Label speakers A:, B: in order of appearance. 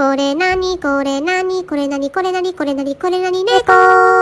A: これなにこれなにこれなにこれなにこれなにこれなに猫